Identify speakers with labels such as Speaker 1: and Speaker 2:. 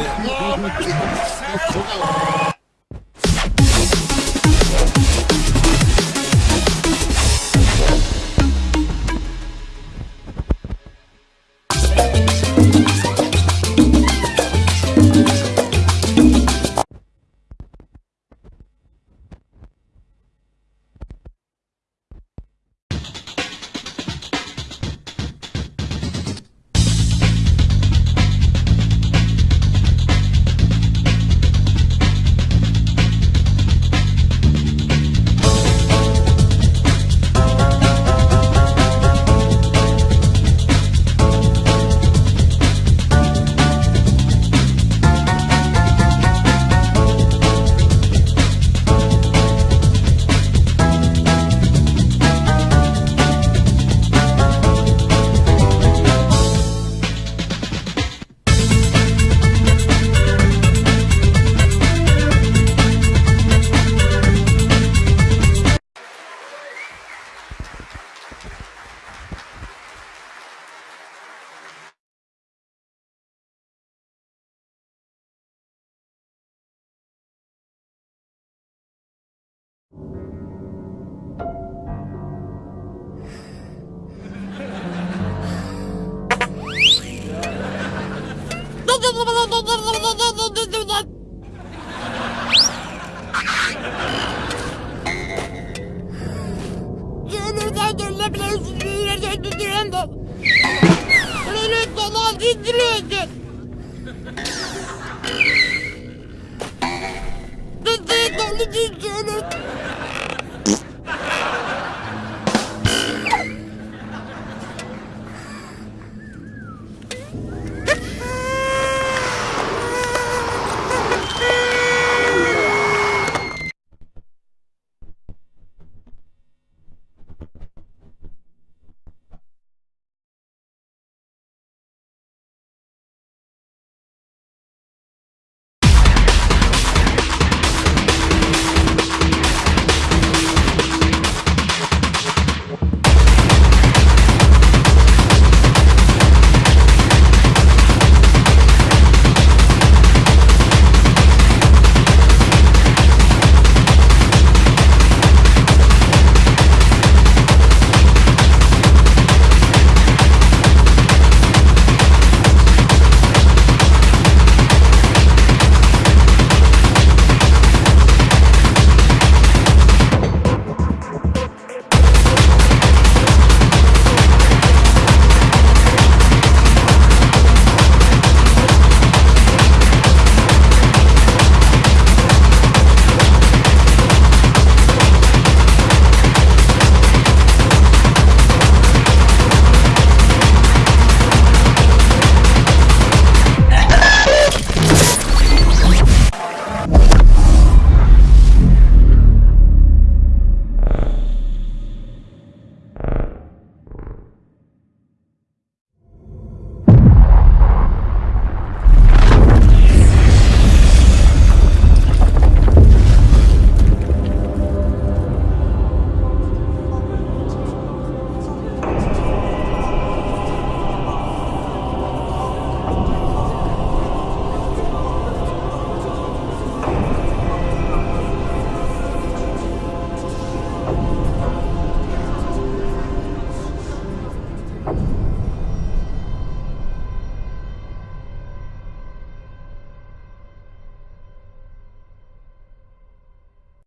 Speaker 1: もうちょっと。Dönülebilir yürüyerek düzülen de. Öyle dolan dindiriyorsun. Düzüğü dolu düzüğünü.